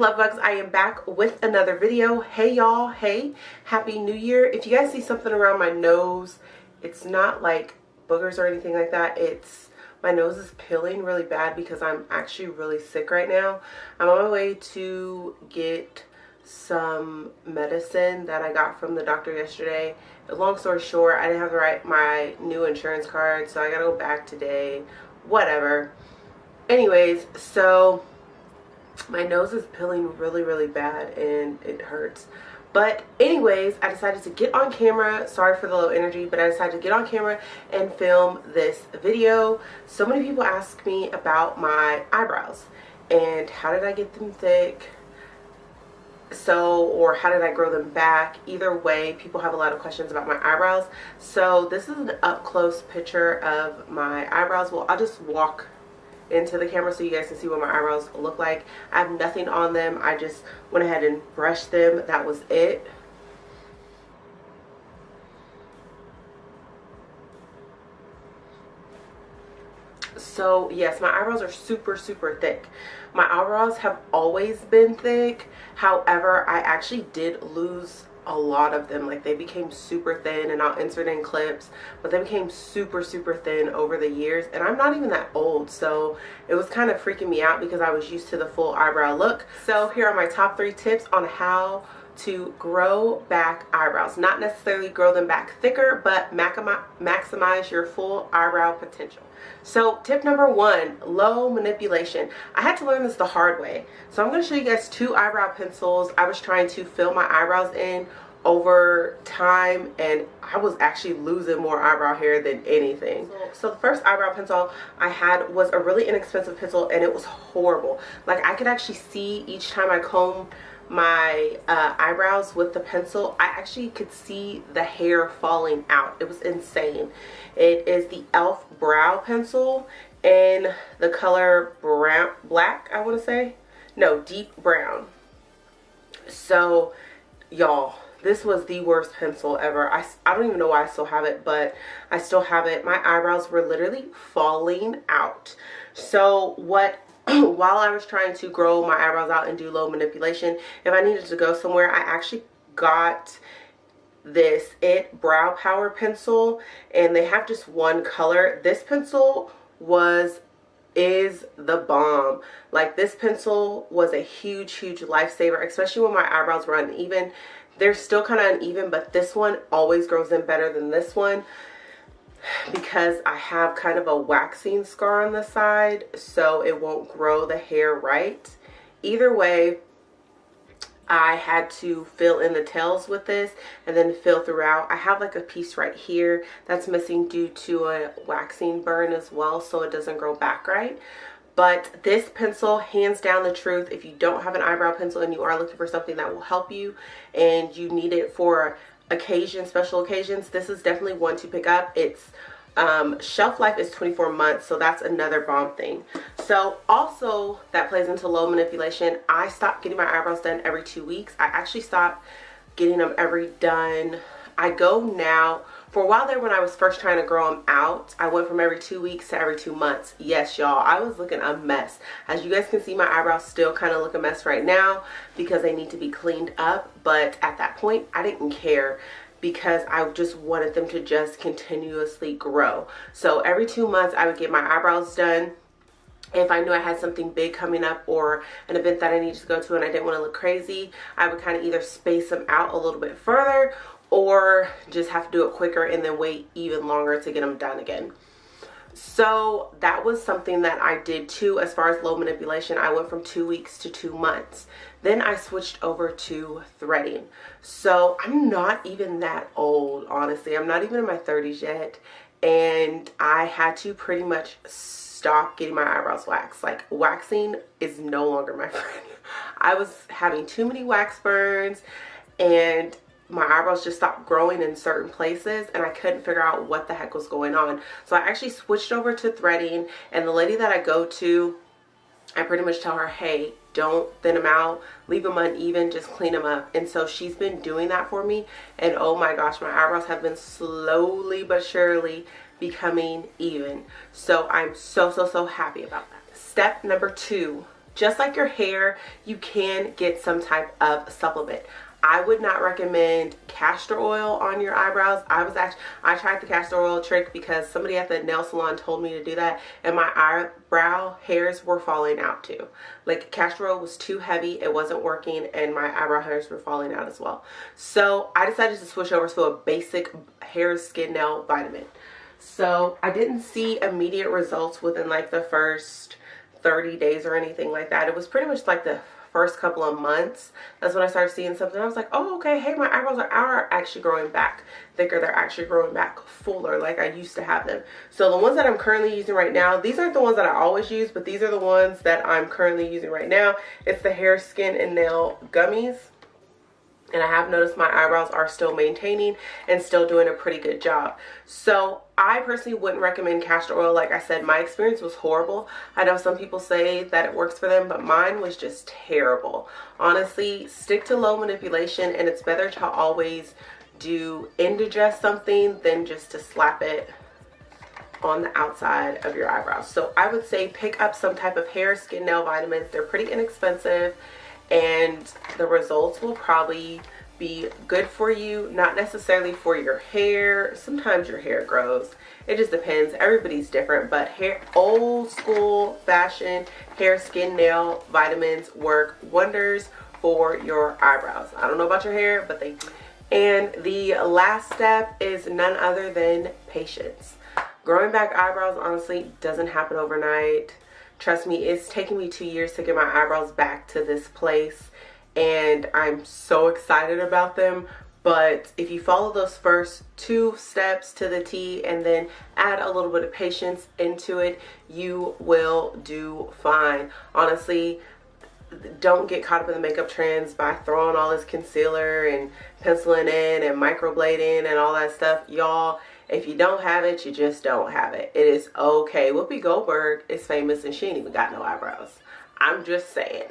love bugs? I am back with another video. Hey y'all. Hey. Happy new year. If you guys see something around my nose it's not like boogers or anything like that. It's my nose is peeling really bad because i'm actually really sick right now. I'm on my way to get some medicine that i got from the doctor yesterday. Long story short i didn't have the right my new insurance card so i gotta go back today. Whatever. Anyways so my nose is peeling really really bad and it hurts. But anyways i decided to get on camera. Sorry for the low energy but i decided to get on camera and film this video. So many people ask me about my eyebrows and how did i get them thick so or how did i grow them back either way people have a lot of questions about my eyebrows so this is an up close picture of my eyebrows well i'll just walk into the camera so you guys can see what my eyebrows look like. I have nothing on them. I just went ahead and brushed them. That was it. So yes, my eyebrows are super, super thick. My eyebrows have always been thick. However, I actually did lose a lot of them like they became super thin and I'll insert in clips but they became super super thin over the years and I'm not even that old so it was kind of freaking me out because I was used to the full eyebrow look so here are my top three tips on how to grow back eyebrows not necessarily grow them back thicker but maximize your full eyebrow potential so tip number one low manipulation i had to learn this the hard way so i'm going to show you guys two eyebrow pencils i was trying to fill my eyebrows in over time and I was actually losing more eyebrow hair than anything. So the first eyebrow pencil I had was a really inexpensive pencil and it was horrible. Like I could actually see each time I comb my uh, eyebrows with the pencil I actually could see the hair falling out. It was insane. It is the elf brow pencil in the color brown black I want to say. No deep brown. So y'all this was the worst pencil ever. I, I don't even know why I still have it but I still have it. My eyebrows were literally falling out. So what while I was trying to grow my eyebrows out and do low manipulation, if I needed to go somewhere, I actually got this It Brow Power Pencil and they have just one color. This pencil was is the bomb. Like this pencil was a huge huge lifesaver especially when my eyebrows were uneven. They're still kind of uneven but this one always grows in better than this one because I have kind of a waxing scar on the side so it won't grow the hair right. Either way, I had to fill in the tails with this and then fill throughout. I have like a piece right here that's missing due to a waxing burn as well so it doesn't grow back right. But this pencil, hands down the truth, if you don't have an eyebrow pencil and you are looking for something that will help you and you need it for occasions, special occasions, this is definitely one to pick up. It's um, shelf life is 24 months, so that's another bomb thing. So also that plays into low manipulation. I stopped getting my eyebrows done every two weeks. I actually stopped getting them every done. I go now for a while there when I was first trying to grow them out, I went from every two weeks to every two months. Yes, y'all, I was looking a mess. As you guys can see, my eyebrows still kind of look a mess right now because they need to be cleaned up. But at that point, I didn't care because I just wanted them to just continuously grow. So every two months, I would get my eyebrows done if I knew I had something big coming up or an event that I needed to go to and I didn't want to look crazy, I would kind of either space them out a little bit further or just have to do it quicker and then wait even longer to get them done again. So that was something that I did too as far as low manipulation. I went from two weeks to two months. Then I switched over to threading. So I'm not even that old, honestly. I'm not even in my 30s yet. And I had to pretty much stop getting my eyebrows waxed. Like waxing is no longer my friend. I was having too many wax burns and my eyebrows just stopped growing in certain places and I couldn't figure out what the heck was going on. So I actually switched over to threading and the lady that I go to, I pretty much tell her, hey, don't thin them out. Leave them uneven. Just clean them up. And so she's been doing that for me and oh my gosh my eyebrows have been slowly but surely becoming even. So i'm so so so happy about that. Step number two just like your hair you can get some type of supplement I would not recommend castor oil on your eyebrows. I was actually, I tried the castor oil trick because somebody at the nail salon told me to do that and my eyebrow hairs were falling out too. Like castor oil was too heavy, it wasn't working and my eyebrow hairs were falling out as well. So I decided to switch over to a basic hair, skin, nail vitamin. So I didn't see immediate results within like the first 30 days or anything like that. It was pretty much like the first couple of months that's when I started seeing something. I was like oh okay hey my eyebrows are, are actually growing back thicker. They're actually growing back fuller like I used to have them. So the ones that I'm currently using right now these aren't the ones that I always use but these are the ones that I'm currently using right now. It's the hair skin and nail gummies. And I have noticed my eyebrows are still maintaining and still doing a pretty good job. So I personally wouldn't recommend castor oil. Like I said, my experience was horrible. I know some people say that it works for them, but mine was just terrible. Honestly, stick to low manipulation and it's better to always do indigest something than just to slap it on the outside of your eyebrows. So I would say pick up some type of hair, skin, nail vitamins. They're pretty inexpensive and the results will probably be good for you not necessarily for your hair. Sometimes your hair grows. It just depends. Everybody's different but hair old school fashion hair skin nail vitamins work wonders for your eyebrows. I don't know about your hair but they and the last step is none other than patience. Growing back eyebrows honestly doesn't happen overnight. Trust me, it's taken me two years to get my eyebrows back to this place and I'm so excited about them. But if you follow those first two steps to the T and then add a little bit of patience into it, you will do fine. Honestly, don't get caught up in the makeup trends by throwing all this concealer and penciling in and microblading and all that stuff. Y'all, if you don't have it, you just don't have it. It is okay. Whoopi Goldberg is famous and she ain't even got no eyebrows. I'm just saying.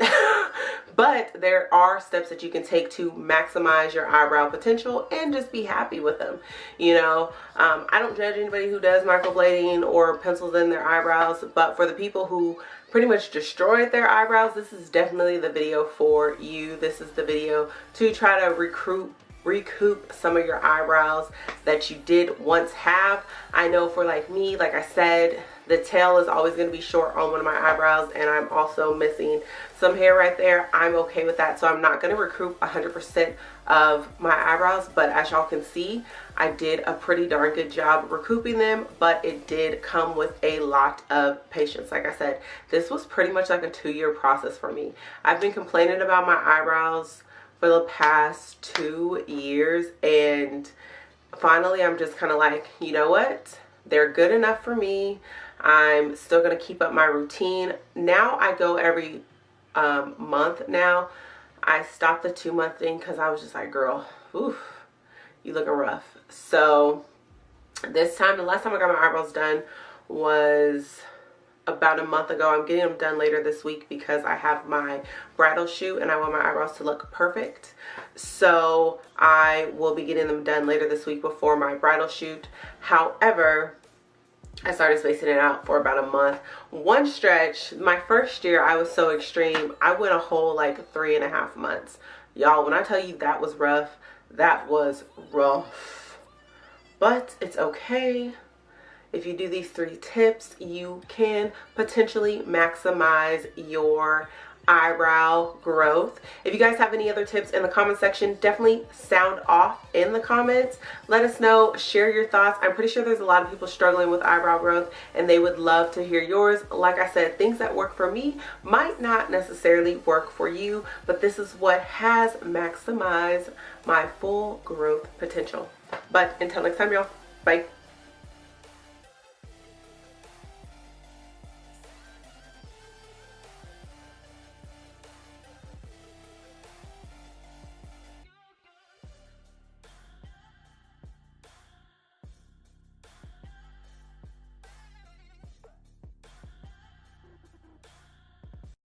but there are steps that you can take to maximize your eyebrow potential and just be happy with them. You know, um, I don't judge anybody who does microblading or pencils in their eyebrows, but for the people who pretty much destroyed their eyebrows, this is definitely the video for you. This is the video to try to recruit recoup some of your eyebrows that you did once have. I know for like me, like I said, the tail is always going to be short on one of my eyebrows and I'm also missing some hair right there. I'm okay with that. So I'm not going to recoup 100% of my eyebrows. But as y'all can see, I did a pretty darn good job recouping them. But it did come with a lot of patience. Like I said, this was pretty much like a two-year process for me. I've been complaining about my eyebrows for the past two years and finally I'm just kind of like you know what they're good enough for me I'm still gonna keep up my routine now I go every um, month now I stopped the two month thing because I was just like girl oof you looking rough so this time the last time I got my eyebrows done was about a month ago. I'm getting them done later this week because I have my bridal shoot and I want my eyebrows to look perfect. So I will be getting them done later this week before my bridal shoot. However, I started spacing it out for about a month. One stretch, my first year, I was so extreme. I went a whole like three and a half months. Y'all, when I tell you that was rough, that was rough. But it's okay if you do these three tips, you can potentially maximize your eyebrow growth. If you guys have any other tips in the comment section, definitely sound off in the comments. Let us know, share your thoughts. I'm pretty sure there's a lot of people struggling with eyebrow growth and they would love to hear yours. Like I said, things that work for me might not necessarily work for you, but this is what has maximized my full growth potential. But until next time, y'all, bye.